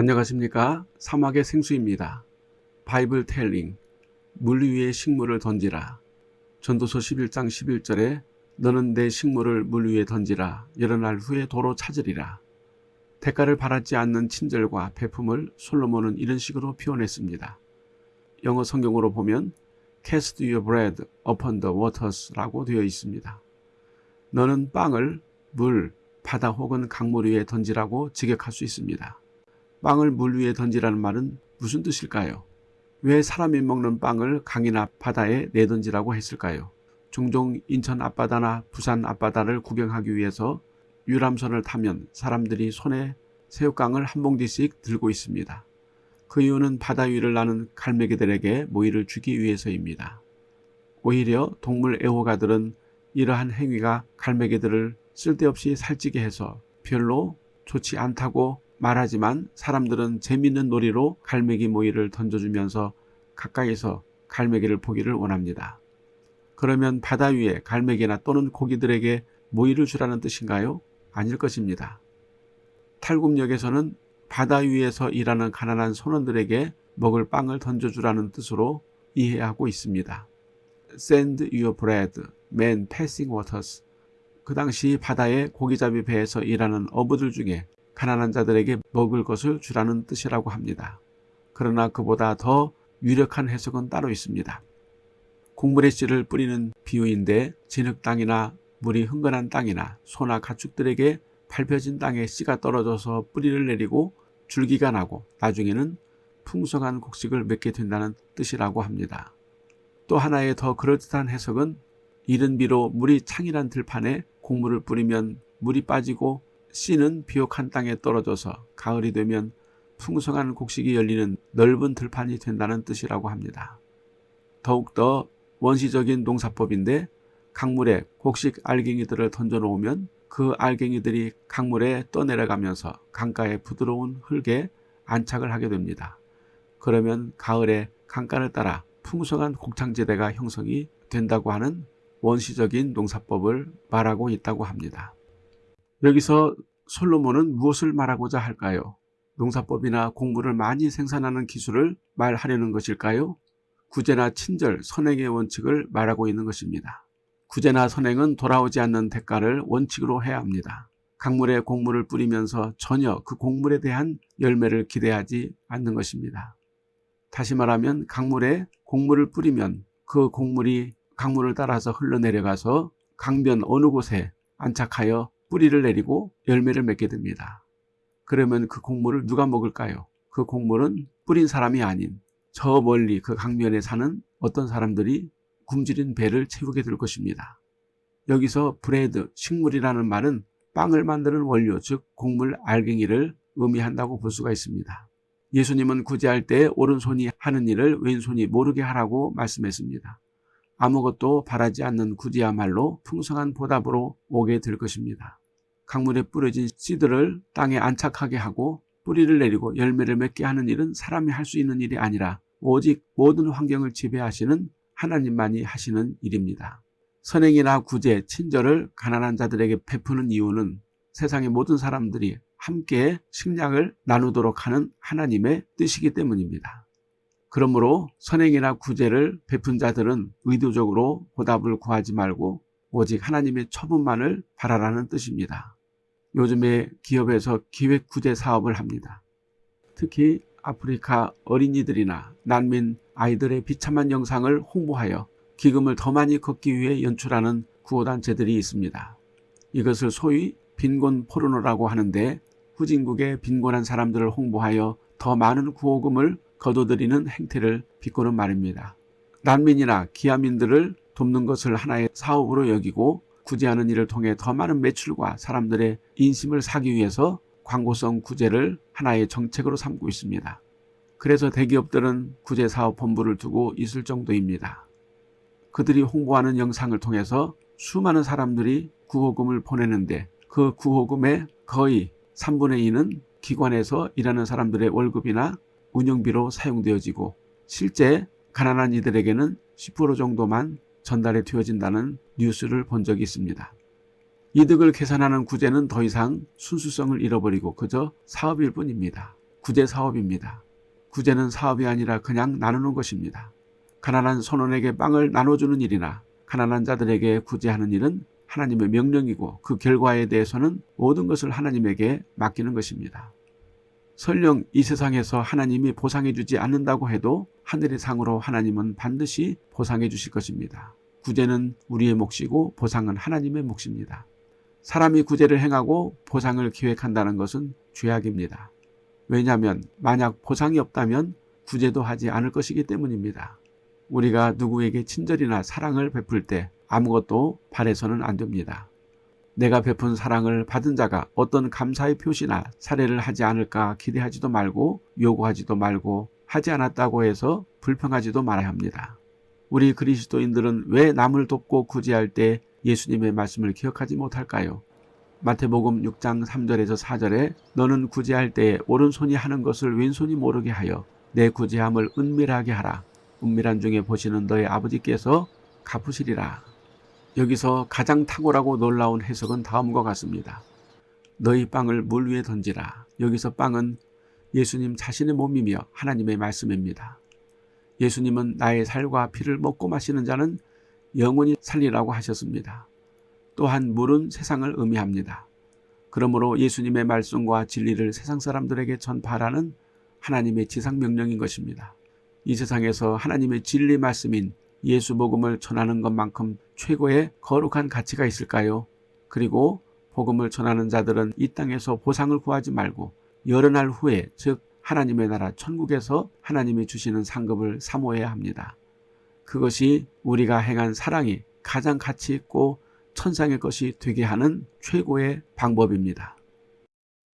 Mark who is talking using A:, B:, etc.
A: 안녕하십니까 사막의 생수입니다. 바이블 텔링 물 위에 식물을 던지라 전도서 11장 11절에 너는 내 식물을 물 위에 던지라 여러 날 후에 도로 찾으리라 대가를 바라지 않는 친절과 배품을 솔로몬은 이런 식으로 표현했습니다. 영어 성경으로 보면 Cast your bread upon the waters 라고 되어 있습니다. 너는 빵을 물, 바다 혹은 강물 위에 던지라고 직역할 수 있습니다. 빵을 물 위에 던지라는 말은 무슨 뜻일까요? 왜 사람이 먹는 빵을 강이나 바다에 내던지라고 했을까요? 종종 인천 앞바다나 부산 앞바다를 구경하기 위해서 유람선을 타면 사람들이 손에 새우깡을 한 봉지씩 들고 있습니다. 그 이유는 바다 위를 나는 갈매기들에게 모이를 주기 위해서입니다. 오히려 동물 애호가들은 이러한 행위가 갈매기들을 쓸데없이 살찌게 해서 별로 좋지 않다고 말하지만 사람들은 재밌는 놀이로 갈매기 모이를 던져주면서 가까이서 갈매기를 보기를 원합니다. 그러면 바다 위에 갈매기나 또는 고기들에게 모이를 주라는 뜻인가요? 아닐 것입니다. 탈굽역에서는 바다 위에서 일하는 가난한 선원들에게 먹을 빵을 던져주라는 뜻으로 이해하고 있습니다. Send your bread, man passing waters. 그 당시 바다의 고기잡이 배에서 일하는 어부들 중에 가난한 자들에게 먹을 것을 주라는 뜻이라고 합니다. 그러나 그보다 더 유력한 해석은 따로 있습니다. 곡물의 씨를 뿌리는 비유인데 진흙 땅이나 물이 흥건한 땅이나 소나 가축들에게 밟혀진 땅에 씨가 떨어져서 뿌리를 내리고 줄기가 나고 나중에는 풍성한 곡식을 맺게 된다는 뜻이라고 합니다. 또 하나의 더 그럴듯한 해석은 이른 비로 물이 창이란 들판에 곡물을 뿌리면 물이 빠지고 씨는 비옥한 땅에 떨어져서 가을이 되면 풍성한 곡식이 열리는 넓은 들판이 된다는 뜻이라고 합니다. 더욱더 원시적인 농사법인데 강물에 곡식 알갱이들을 던져놓으면 그 알갱이들이 강물에 떠내려가면서 강가의 부드러운 흙에 안착을 하게 됩니다. 그러면 가을에 강가를 따라 풍성한 곡창지대가 형성이 된다고 하는 원시적인 농사법을 말하고 있다고 합니다. 여기서 솔로몬은 무엇을 말하고자 할까요? 농사법이나 곡물을 많이 생산하는 기술을 말하려는 것일까요? 구제나 친절, 선행의 원칙을 말하고 있는 것입니다. 구제나 선행은 돌아오지 않는 대가를 원칙으로 해야 합니다. 강물에 곡물을 뿌리면서 전혀 그 곡물에 대한 열매를 기대하지 않는 것입니다. 다시 말하면 강물에 곡물을 뿌리면 그 곡물이 강물을 따라서 흘러내려가서 강변 어느 곳에 안착하여 뿌리를 내리고 열매를 맺게 됩니다. 그러면 그 곡물을 누가 먹을까요? 그 곡물은 뿌린 사람이 아닌 저 멀리 그 강변에 사는 어떤 사람들이 굶주린 배를 채우게 될 것입니다. 여기서 브레드, 식물이라는 말은 빵을 만드는 원료, 즉 곡물 알갱이를 의미한다고 볼 수가 있습니다. 예수님은 구제할 때 오른손이 하는 일을 왼손이 모르게 하라고 말씀했습니다. 아무것도 바라지 않는 구제야말로 풍성한 보답으로 오게 될 것입니다. 강물에 뿌려진 씨들을 땅에 안착하게 하고 뿌리를 내리고 열매를 맺게 하는 일은 사람이 할 수 있는 일이 아니라 오직 모든 환경을 지배하시는 하나님만이 하시는 일입니다. 선행이나 구제, 친절을 가난한 자들에게 베푸는 이유는 세상의 모든 사람들이 함께 식량을 나누도록 하는 하나님의 뜻이기 때문입니다. 그러므로 선행이나 구제를 베푼 자들은 의도적으로 보답을 구하지 말고 오직 하나님의 처분만을 바라라는 뜻입니다. 요즘에 기업에서 기획구제 사업을 합니다. 특히 아프리카 어린이들이나 난민 아이들의 비참한 영상을 홍보하여 기금을 더 많이 걷기 위해 연출하는 구호단체들이 있습니다. 이것을 소위 빈곤 포르노라고 하는데 후진국의 빈곤한 사람들을 홍보하여 더 많은 구호금을 거둬들이는 행태를 비꼬는 말입니다. 난민이나 기아민들을 돕는 것을 하나의 사업으로 여기고 구제하는 일을 통해 더 많은 매출과 사람들의 인심을 사기 위해서 광고성 구제를 하나의 정책으로 삼고 있습니다. 그래서 대기업들은 구제사업본부를 두고 있을 정도입니다. 그들이 홍보하는 영상을 통해서 수많은 사람들이 구호금을 보내는데 그 구호금의 거의 3분의 2는 기관에서 일하는 사람들의 월급이나 운영비로 사용되어지고 실제 가난한 이들에게는 10% 정도만 전달해 되어진다는 뉴스를 본 적이 있습니다. 이득을 계산하는 구제는 더 이상 순수성을 잃어버리고 그저 사업일 뿐입니다. 구제 사업입니다. 구제는 사업이 아니라 그냥 나누는 것입니다. 가난한 선원에게 빵을 나눠주는 일이나 가난한 자들에게 구제하는 일은 하나님의 명령이고 그 결과에 대해서는 모든 것을 하나님에게 맡기는 것입니다. 설령 이 세상에서 하나님이 보상해 주지 않는다고 해도 하늘의 상으로 하나님은 반드시 보상해 주실 것입니다. 구제는 우리의 몫이고 보상은 하나님의 몫입니다. 사람이 구제를 행하고 보상을 계획한다는 것은 죄악입니다. 왜냐하면 만약 보상이 없다면 구제도 하지 않을 것이기 때문입니다. 우리가 누구에게 친절이나 사랑을 베풀 때 아무것도 바래서는 안 됩니다. 내가 베푼 사랑을 받은 자가 어떤 감사의 표시나 사례를 하지 않을까 기대하지도 말고 요구하지도 말고 하지 않았다고 해서 불평하지도 말아야 합니다. 우리 그리스도인들은 왜 남을 돕고 구제할 때 예수님의 말씀을 기억하지 못할까요? 마태복음 6장 3절에서 4절에 너는 구제할 때 오른손이 하는 것을 왼손이 모르게 하여 내 구제함을 은밀하게 하라. 은밀한 중에 보시는 너의 아버지께서 갚으시리라. 여기서 가장 탁월하고 놀라운 해석은 다음과 같습니다. 너희 빵을 물 위에 던지라. 여기서 빵은 예수님 자신의 몸이며 하나님의 말씀입니다. 예수님은 나의 살과 피를 먹고 마시는 자는 영원히 살리라고 하셨습니다. 또한 물은 세상을 의미합니다. 그러므로 예수님의 말씀과 진리를 세상 사람들에게 전파하라는 하나님의 지상 명령인 것입니다. 이 세상에서 하나님의 진리 말씀인 예수 복음을 전하는 것만큼 최고의 거룩한 가치가 있을까요? 그리고 복음을 전하는 자들은 이 땅에서 보상을 구하지 말고 여러 날 후에 즉 하나님의 나라 천국에서 하나님이 주시는 상급을 사모해야 합니다. 그것이 우리가 행한 사랑이 가장 가치 있고 천상의 것이 되게 하는 최고의 방법입니다.